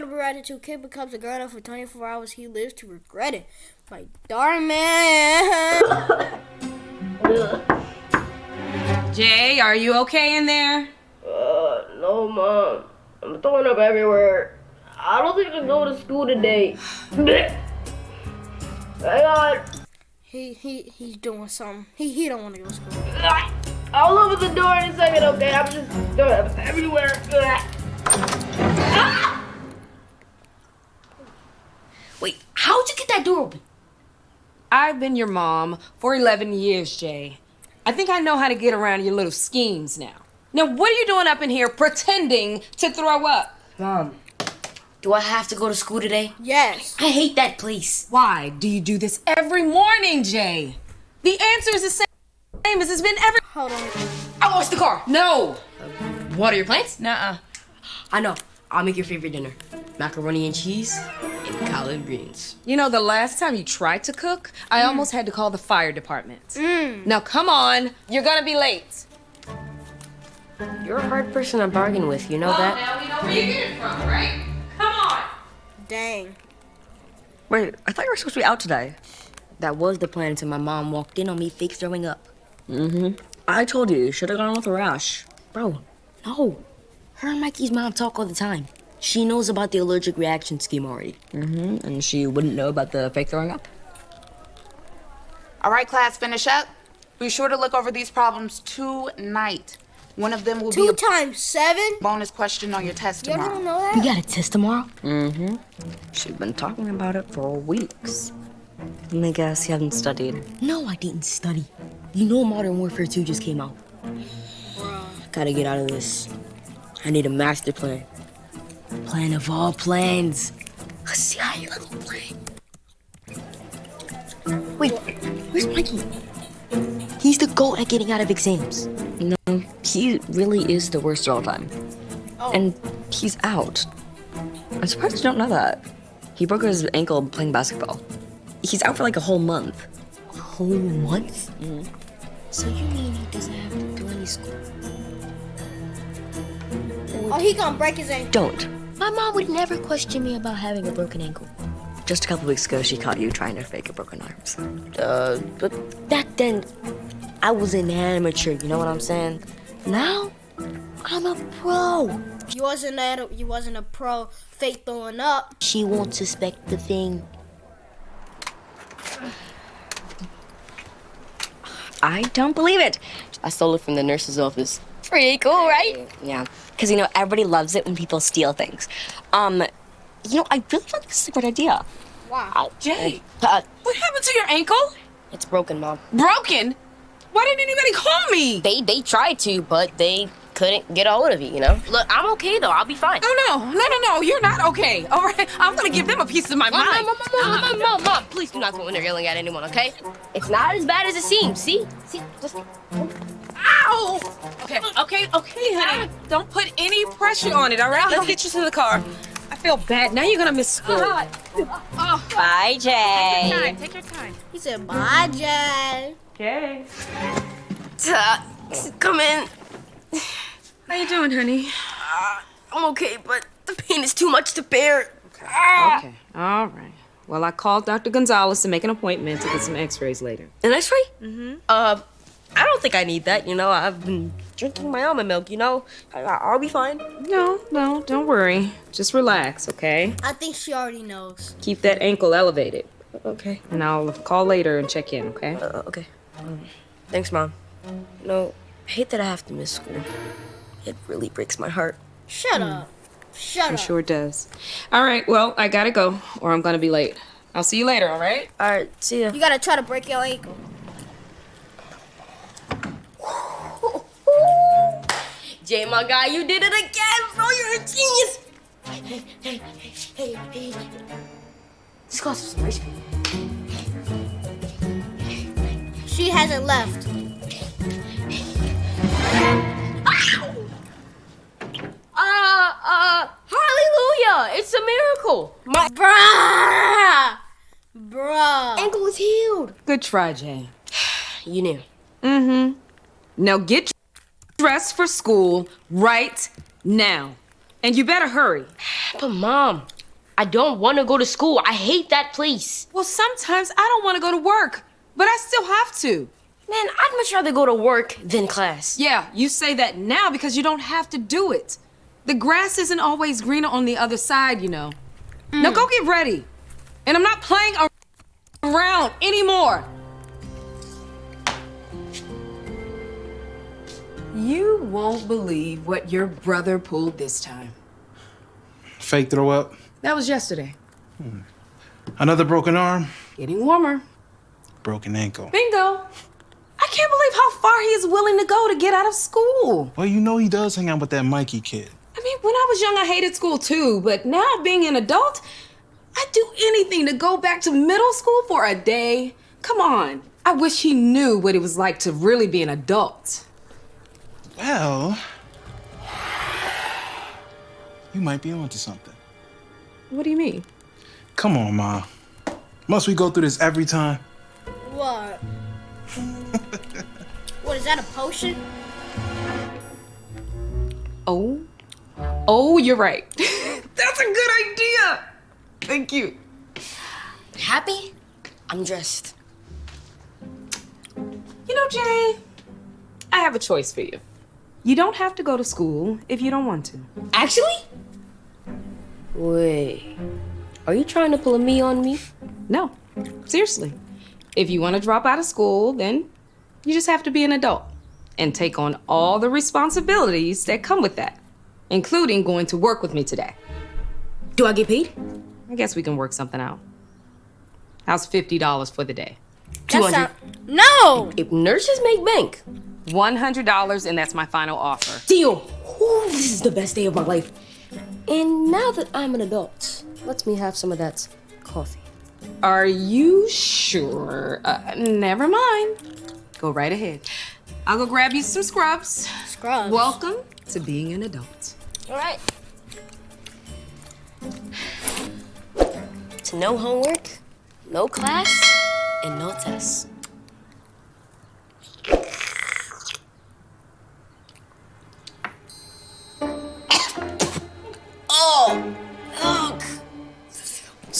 gonna be writing to kid becomes a grown up for 24 hours. He lives to regret it. My darn man. Jay, are you okay in there? Uh, no, mom. I'm throwing up everywhere. I don't think I can go to school today. Hang on. he he he's doing something. He he don't want to go to school. I'll open the door in a second, okay? I'm just throwing up everywhere. Wait, how'd you get that door open? I've been your mom for 11 years, Jay. I think I know how to get around your little schemes now. Now, what are you doing up in here pretending to throw up? Mom, do I have to go to school today? Yes. I hate that place. Why do you do this every morning, Jay? The answer is the same as it's been every. Hold on. I washed the car. No. Water your plants? Nuh-uh. I know. I'll make your favorite dinner. Macaroni and cheese and collard greens. You know, the last time you tried to cook, I almost had to call the fire department. Now, come on. You're gonna be late. You're a hard person to bargain with, you know that? now we know where you get it from, right? Come on. Dang. Wait, I thought you were supposed to be out today. That was the plan until my mom walked in on me fake throwing up. Mm-hmm. I told you, you should have gone with a rash. Bro, no. Her and Mikey's mom talk all the time. She knows about the allergic reaction scheme already. Mm-hmm. And she wouldn't know about the fake throwing up? All right, class, finish up. Be sure to look over these problems tonight. One of them will Two be times seven. bonus question on your test You ever tomorrow. don't know We got a test tomorrow? Mm-hmm. She's been talking about it for weeks. And I guess you haven't studied. No, I didn't study. You know Modern Warfare 2 just came out. Gotta get out of this. I need a master plan. Plan of all plans. A CIA level plan. Wait, where's Mikey? He's the goat at getting out of exams. No, he really is the worst of all time. Oh. And he's out. I'm surprised you don't know that. He broke his ankle playing basketball. He's out for like a whole month. A whole month? Mm-hmm. So you mean he doesn't have to do any school? Oh, he gonna break his ankle. Don't. My mom would never question me about having a broken ankle. Just a couple weeks ago, she caught you trying to fake a broken arms. Uh, but back then, I was an amateur, you know what I'm saying? Now, I'm a pro. You wasn't a you wasn't a pro fake throwing up. She won't suspect the thing. I don't believe it. I stole it from the nurse's office. Pretty cool, right? Yeah, because you know everybody loves it when people steal things. Um, you know, I really think this is a good idea. Wow. Jay, Uh, what happened to your ankle? it's broken, mom. Broken? Why didn't anybody call me? They they tried to, but they couldn't get a hold of you. You know. Look, I'm okay though. I'll be fine. Oh no, no, no, no! You're not okay. All right, I'm gonna give them a piece of my Mom, mind. mom, mom, mom, mom, mom, mom, please do not go in there yelling at anyone, okay? It's not as bad as it seems. See, see, just Ow! Okay, okay, okay, honey. Don't put any pressure on it. All right, let's get you to the car. I feel bad. Now you're gonna miss school. Oh, Bye, Jay. Take your time. Take your time. He said, "Bye, Jay." Okay. uh, come in. How you doing, honey? I'm okay, but the pain is too much to bear. Okay. All right. Well, I called Dr. Gonzalez to make an appointment to get some X-rays later. An X-ray? Mm-hmm. Uh, I don't think I need that. You know, I've been drinking my almond milk. You know, I, I'll be fine. No, no, don't worry. Just relax, okay? I think she already knows. Keep that ankle elevated, Okay. and I'll call later and check in, okay? Uh, okay. Um, thanks, mom. You know, I hate that I have to miss school. It really breaks my heart. Shut up. Shut It up. sure does. All right, well, I gotta go, or I'm gonna be late. I'll see you later, all right? All right, see ya. You gotta try to break your ankle. Jay, my guy, you did it again, bro. You're a genius. Hey, hey, hey, hey, hey. This costs some ice cream. She hasn't left. Uh, uh, hallelujah! It's a miracle. My Bruh. Bruh. ankle is healed. Good try, Jay. You knew. Mm-hmm. Now get dressed for school right now. And you better hurry. But mom, I don't want to go to school. I hate that place. Well, sometimes I don't want to go to work, but I still have to. Man, I'd much rather go to work than class. Yeah, you say that now because you don't have to do it. The grass isn't always greener on the other side, you know. Now mm. go get ready. And I'm not playing around anymore. You won't believe what your brother pulled this time. Fake throw up. That was yesterday. Hmm. Another broken arm. Getting warmer. Broken ankle. Bingo. I can't believe how far he is willing to go to get out of school. Well, you know he does hang out with that Mikey kid. I mean, when I was young, I hated school too, but now being an adult, I'd do anything to go back to middle school for a day. Come on. I wish he knew what it was like to really be an adult. Well, you might be onto something. What do you mean? Come on, Ma. Must we go through this every time? What? what is that? A potion? Oh. Oh, you're right. That's a good idea. Thank you. Happy? I'm dressed. You know, Jay, I have a choice for you. You don't have to go to school if you don't want to. Actually? Wait. Are you trying to pull a me on me? No, seriously. If you want to drop out of school, then you just have to be an adult and take on all the responsibilities that come with that, including going to work with me today. Do I get paid? I guess we can work something out. How's $50 for the day? That 200. sound- no! If nurses make bank. $100, and that's my final offer. Deal. Ooh, this is the best day of my life. And now that I'm an adult, let me have some of that coffee. Are you sure? Uh, never mind. Go right ahead. I'll go grab you some scrubs. Scrubs. Welcome to being an adult. All right. To no homework, no class, and no tests.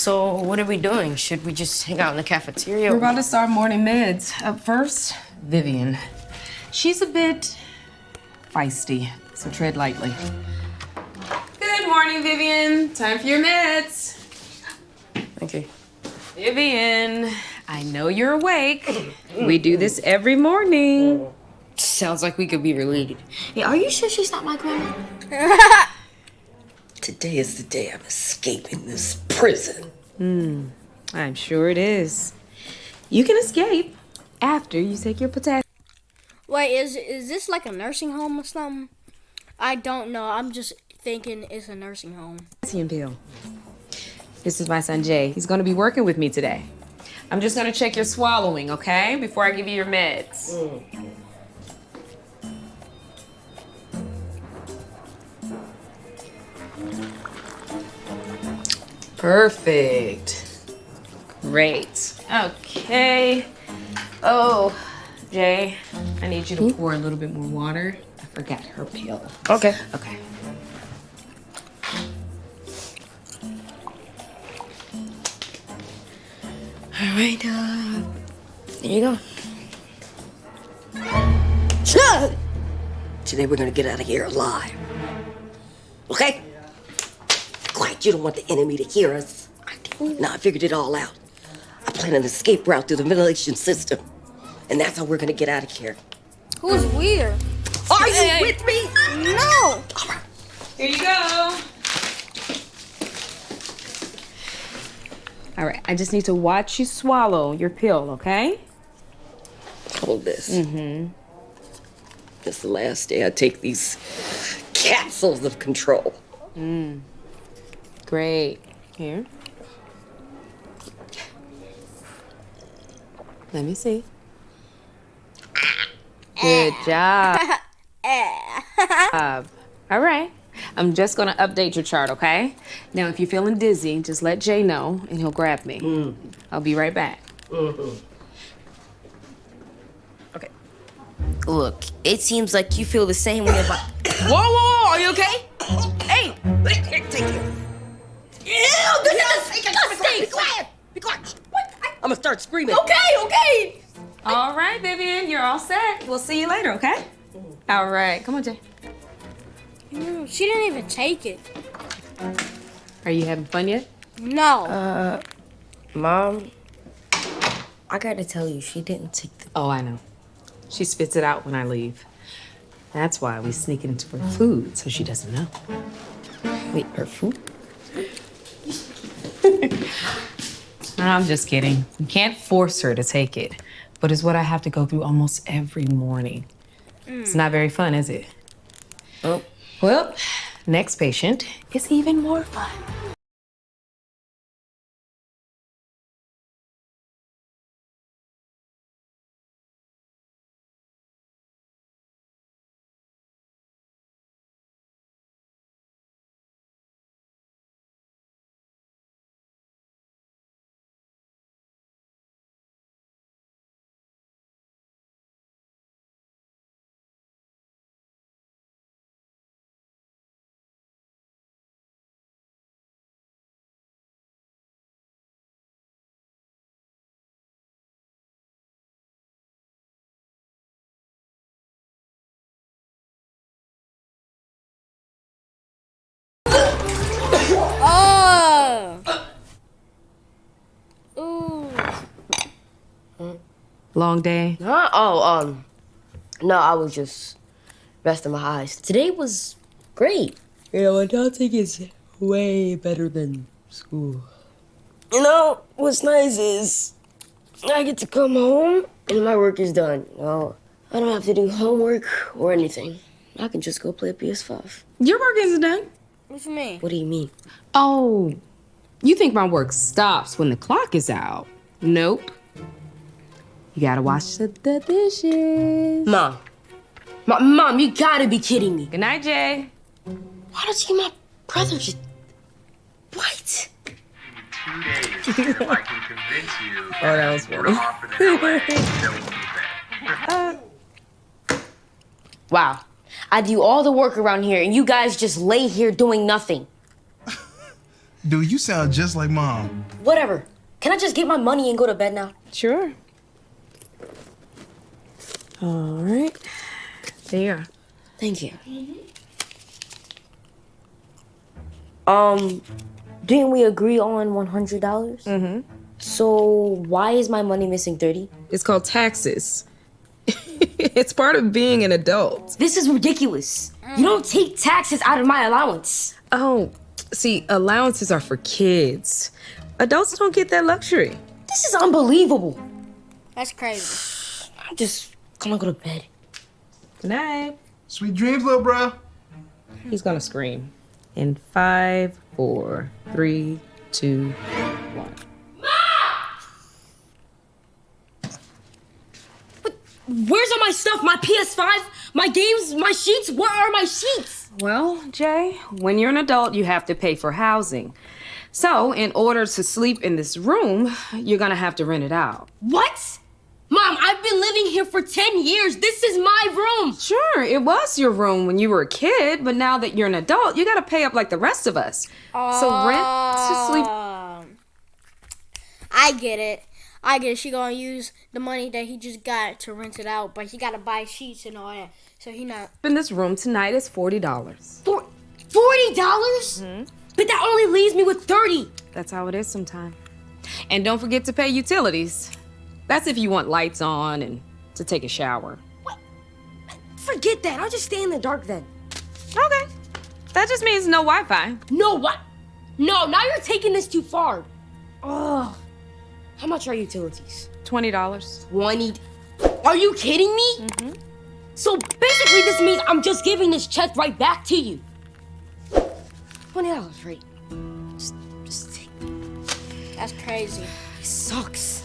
So, what are we doing? Should we just hang out in the cafeteria? We're about to start morning meds. Up first, Vivian. She's a bit feisty, so tread lightly. Good morning, Vivian. Time for your meds. Thank you. Vivian, I know you're awake. We do this every morning. Sounds like we could be related. Hey, are you sure she's not my grandma? Today is the day I'm escaping this prison. Hmm, I'm sure it is. You can escape after you take your potassium. Wait, is is this like a nursing home or something? I don't know. I'm just thinking it's a nursing home. pill. This is my son Jay. He's gonna be working with me today. I'm just gonna check your swallowing, okay? Before I give you your meds. Perfect. Great. Okay. Oh, Jay, I need you to pour a little bit more water. I forgot her pill. Okay. Okay. All right, uh, there you go. Today we're gonna get out of here alive. Okay? Quiet, you don't want the enemy to hear us. I did. Now I figured it all out. I plan an escape route through the ventilation system. And that's how we're gonna get out of here. Who's weird? Are you with me? No. Here you go. All right, I just need to watch you swallow your pill, okay? Hold this. Mm-hmm. This is the last day I take these capsules of control. Great. Here. Let me see. Eh. Good job. Uh, All right. I'm just gonna update your chart, okay? Now, if you're feeling dizzy, just let Jay know and he'll grab me. Mm. I'll be right back. Mm-hmm. Okay. Look, it seems like you feel the same way about. Whoa, whoa, whoa, are you okay? Hey, take it. Ew, this is disgusting. Be quiet. Be quiet. What? I'm gonna start screaming. Okay, okay. All right, Vivian, you're all set. We'll see you later, okay? All right, come on, Jay. Mm, She didn't even take it. Are you having fun yet? No. Uh, Mom, I gotta tell you, she didn't take the. Oh, I know. She spits it out when I leave. That's why we sneak it into her food so she doesn't know. Wait, her food? I'm just kidding. You can't force her to take it, but it's what I have to go through almost every morning. It's not very fun, is it? Oh. Well, next patient is even more fun. Long day. Huh? Oh, um, no, I was just resting my eyes. Today was great. You know, adulting is way better than school. You know, what's nice is I get to come home and my work is done. You know, I don't have to do homework or anything. I can just go play a PS5. Your work isn't done. What you mean? What do you mean? Oh, you think my work stops when the clock is out? Nope. You gotta wash the, the dishes. Mom. Mom, Mom, you gotta be kidding me. Good night, Jay. Why don't you get my brother just. What? two days if I can convince you Oh, that was we're offered in LA that will move back. Wow. I do all the work around here, and you guys just lay here doing nothing. Dude, you sound just like mom. Whatever. Can I just get my money and go to bed now? Sure. All right. There you are. Thank you. Um, didn't we agree on $100? Mm-hmm. So why is my money missing 30? It's called taxes. it's part of being an adult. This is ridiculous. You don't take taxes out of my allowance. Oh, see, allowances are for kids. Adults don't get that luxury. This is unbelievable. That's crazy. I'm just gonna go to bed. Good night. Sweet dreams, little bro. He's gonna scream. In five, four, three, two, one. Ma! But Where's all my stuff? My PS5? My games? My sheets? Where are my sheets? Well, Jay, when you're an adult, you have to pay for housing. So, in order to sleep in this room, you're gonna have to rent it out. What? Mom, I've been living here for 10 years. This is my room. Sure, it was your room when you were a kid, but now that you're an adult, you gotta pay up like the rest of us. so, rent to sleep. Um, I get it. I get it. She gonna use the money that he just got to rent it out, but he gotta buy sheets and all that. So he not. in this room tonight is $40. For $40? dollars But that only leaves me with 30 That's how it is sometimes. And don't forget to pay utilities. That's if you want lights on and to take a shower. What? Forget that. I'll just stay in the dark then. Okay. That just means no Wi Fi. No, what? No, now you're taking this too far. Ugh. How much are utilities? $20. 20. Are you kidding me? Mm-hmm. So basically, this means I'm just giving this check right back to you. $20, right? Just, just take That's crazy. It sucks.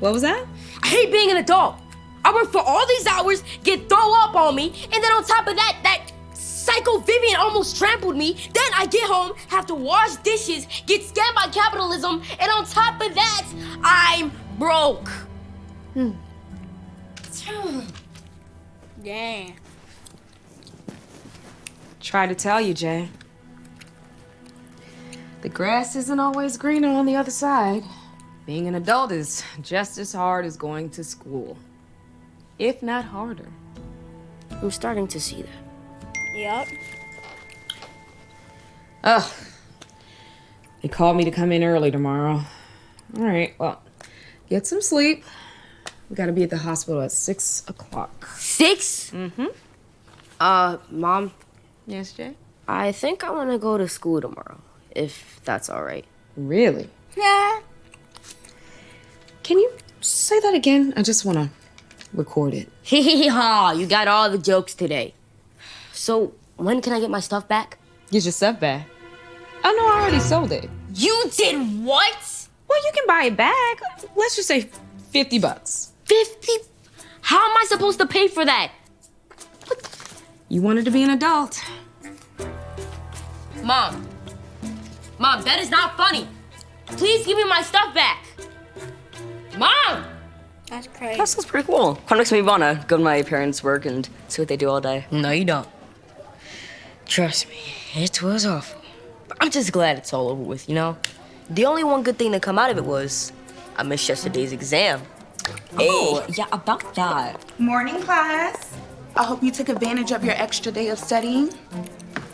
What was that? I hate being an adult. I work for all these hours, get throw up on me, and then on top of that, that psycho Vivian almost trampled me. Then I get home, have to wash dishes, get scammed by capitalism, and on top of that, I'm broke. Hmm. Dang. Try to tell you, Jay. The grass isn't always greener on the other side. Being an adult is just as hard as going to school, if not harder. I'm starting to see that. Yep. Ugh. They called me to come in early tomorrow. All right, well, get some sleep. We gotta be at the hospital at six o'clock. Six? Mm-hmm. Uh, Mom, Yes, Jay? I think I want to go to school tomorrow, if that's all right. Really? Yeah. Can you say that again? I just wanna record it. Hee hee ha, you got all the jokes today. So, when can I get my stuff back? Get your stuff back. Oh no, I already sold it. You did what? Well, you can buy it back. Let's just say 50 bucks. 50? How am I supposed to pay for that? You wanted to be an adult. Mom. Mom, that is not funny. Please give me my stuff back. Mom! That's crazy. That sounds pretty cool. Kind of makes me wanna go to my parents' work and see what they do all day. No, you don't. Trust me, it was awful. But I'm just glad it's all over with, you know? The only one good thing to come out of it was I missed yesterday's exam. Oh, yeah, about that. Morning, class. I hope you took advantage of your extra day of studying.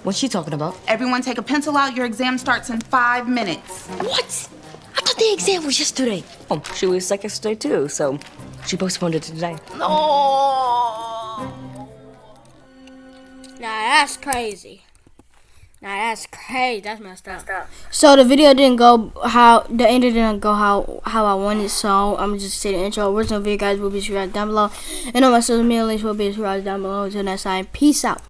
What's she talking about? Everyone take a pencil out. Your exam starts in five minutes. What? Thought the exam was yesterday. Oh, she was sick yesterday too, so she postponed it to today. No. Nah, that's crazy. Nah, that's crazy. That's messed up. So the video didn't go how the ending didn't go how how I wanted. So I'm just say the intro. Original video guys will be described down below, and all my social media links will be described down below. Until next time, peace out.